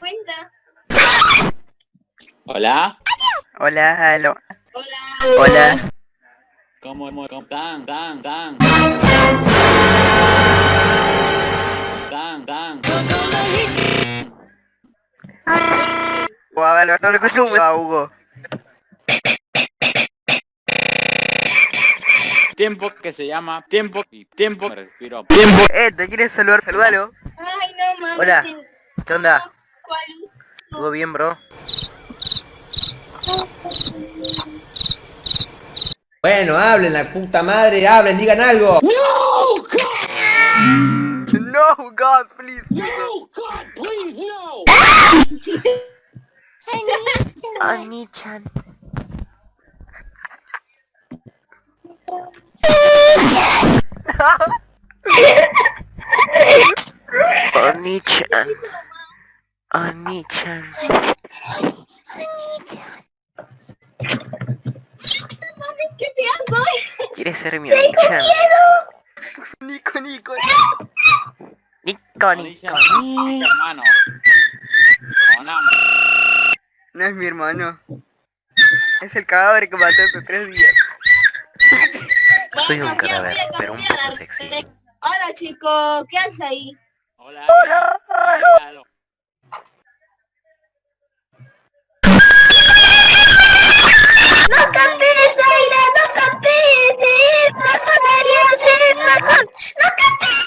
cuenta. Hola. Hola, aló. Hola. Hola. ¿Cómo, cómo, cómo tan, tan, tan? Tan, tan. Ver, no le consumo a Hugo. Tiempo que se llama tiempo y tiempo me refiero a tiempo. Eh, ¿te quieres saludar? Saludalo. Ay, no mames. Hola. ¿Qué onda? ¿Todo bien, bro? Bueno, hablen la puta madre, hablen, digan algo. No, God, please. Ani-chan. Ani-chan. Ani-chan. mames, qué fea soy. ¿Quieres ser mi Ani-chan? Nico, Nico. Nico, Nico. Hermano. Hola. No es mi hermano. Es el cadáver que mató hace tres días. Soy un cadáver, pero un cambiar. poco sexy. Hola, chico. ¿Qué haces ahí? Hola. Hola. ¡No cantes, Aira! ¡No cantes! ¡Es loco, Darius! ¡Es loco! ¡No cantes!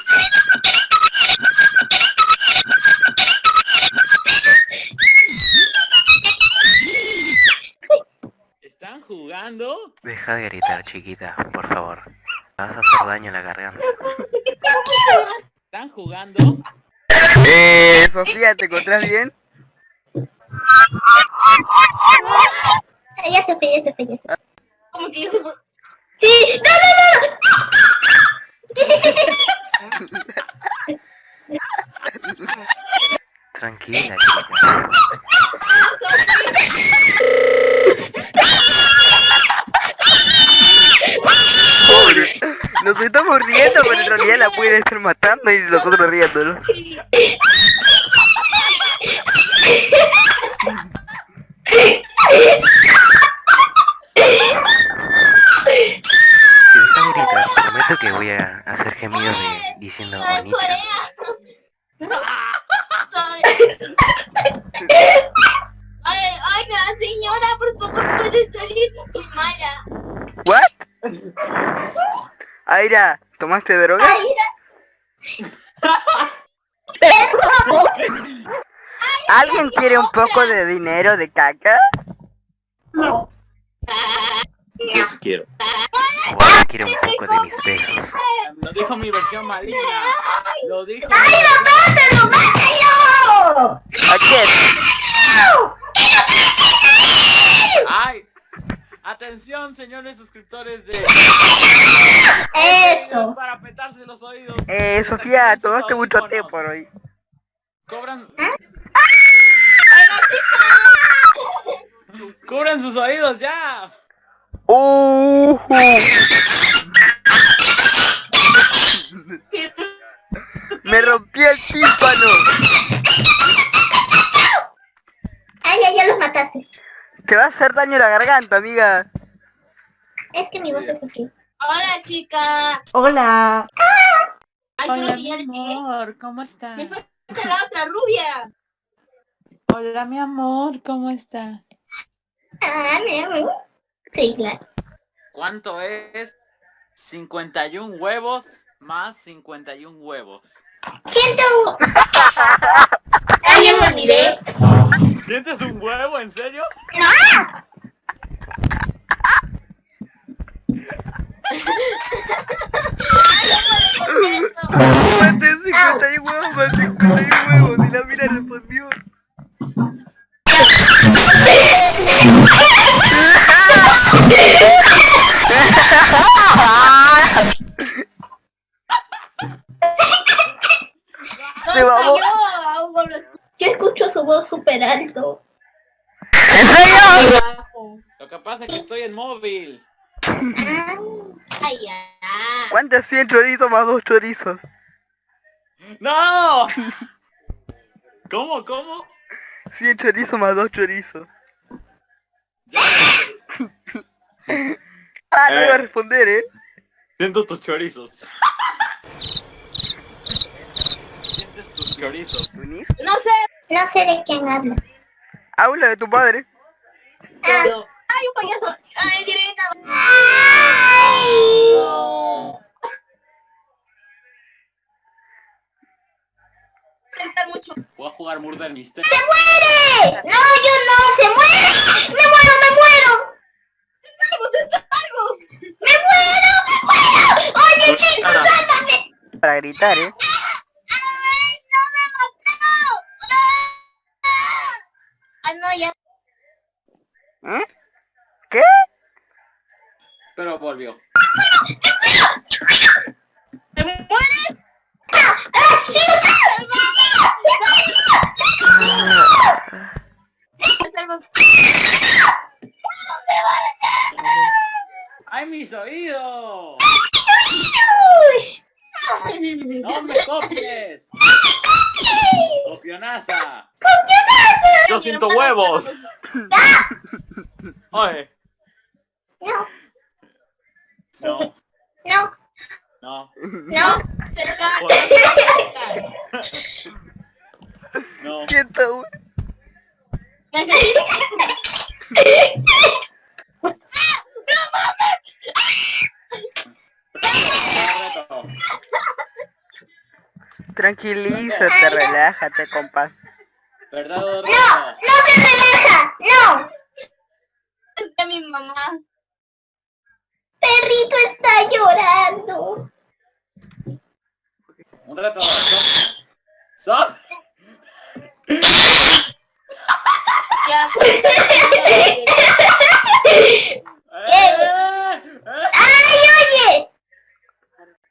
¿Están jugando? Deja de gritar, chiquita, por favor. Vas a hacer daño a la garganta. ¿Están jugando? Eh, Sofía, ¿te encontrás bien? Ya se fue, ya se fue, ya se fue. ¿Cómo que ya se fue? ¡Sí! ¡No, no, no! Tranquila, chica. Pobre. Nos estamos riendo, pero en realidad la pueden estar matando y nosotros riéndonos. Si dejas de gritar, prometo que voy a hacer gemidos de, diciendo bonita. Ay, ay, la señora, por favor, puede salir, soy mala. ¿What? Aira, ¿tomaste droga? ¿Alguien quiere un poco de dinero de caca? Yo sí quiero. ¿O alguien quiere un poco de mis besos? Dijo mi versión maligna. Lo dijo. ¡Mátalo, mátalo! ¿A quién? ¡Ay! Atención, señores suscriptores de... Eso. Para petarse los oídos. Eh, Sofía, tomaste mucho té por hoy. Cobran... ¡Cubran sus oídos ya! Uh, me rompí el tímpano. Ay, ya, ya los mataste. Te va a hacer daño la garganta, amiga. Es que mi voz es así. Hola, chica. Hola. Ay, creo que ya dejé. amor, ¿cómo estás? Me falta la otra rubia. Hola, mi amor, ¿cómo estás? Ah, mi amor. Sí, claro. ¿Cuánto es 51 huevos más 51 huevos? Siento. Ay, ya me olvidé. ¿Sientes un huevo, en serio? Maté 51 huevos, más 51 huevos. Y la mira respondió. Súper alto. ¿En serio? Bajo. Lo que pasa es que estoy en móvil. Ay, ya. ¿Cuántos 100 chorizos más dos chorizos? ¡No! ¿Cómo, cómo? 100 chorizos más 2 chorizos. Ya. Ah, no Eh. iba a responder, eh. Siento tus chorizos. Sientes tus chorizos. ¿Unir? No sé. No sé de quién habla. Habla de tu padre. Pero... Ay, un payaso. Ay, Irena. Sentar mucho. Voy a jugar Murder Mystery. ¡Se muere! No, yo no, se muere. Me muero, me muero. Salgo, te salgo. Me muero, me muero. Oye, chicos, sálvame. Para gritar, eh. Volvió. ¿Te mueres? Te salvo. ¡Ay, mis oídos! ¡No me copies! ¡Copionaza! ¡Yo siento huevos! Oye, no, no, no, no. Cerca. no. Quieto, Necesito. Reto. Tranquilízate, relájate, compa. ¿Verdad o reto? No se relaja. No. Es de mi mamá. Llorando. Un reto. Stop. Stop. Ya. ¡Eh! ¡Eh! ¡Ay, oye!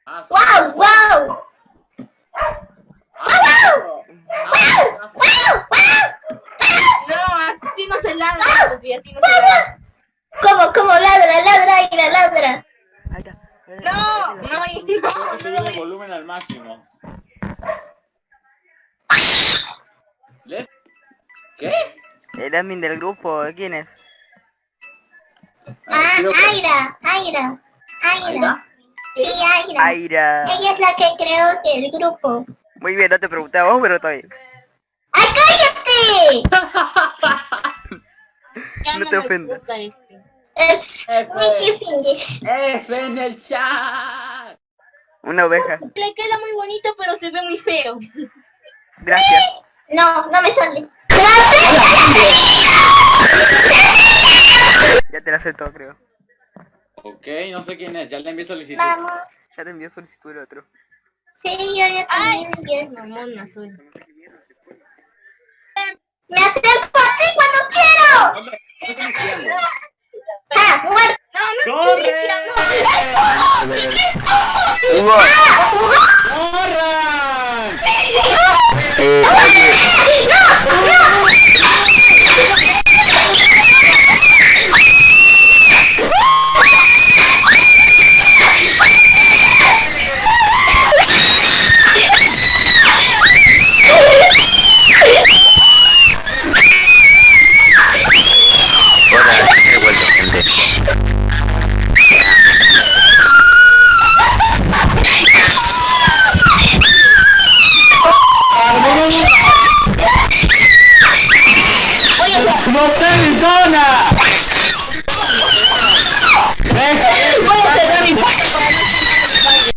Ah, ¡Wow, wow! Ah, ¡Wow, wow! No, así no se Sophie, así no se. ¿Cómo, cómo ladra, ladra, ira, ladra? Ahí está. No, no, y- Tengo que no, subir el volumen al máximo. ¿Les? ¿Qué? El admin del grupo, ¿quién es? Ah, que- Aira, Aira, Aira. Aira. Sí, Aira. Aira. Ella es la que creó el grupo. Muy bien, no te preguntaba vos, pero todavía. ¡Ay, cállate! ya No te ofendas. este. F. F en el chat. Una oveja. Le queda muy bonito, pero se ve muy feo. Gracias. No, no me sale. Ya te la acepto, creo. Ok, no sé quién es, ya le envié solicitud. Vamos. Ya te envió solicitud el otro. Sí, yo ya Ay, también quiero. mamona soy. Me acerco a ti cuando quiero. Hombre, ¿qué estás espiando? ¡Ah, muerto! No, no, ¡Corre! Hugo,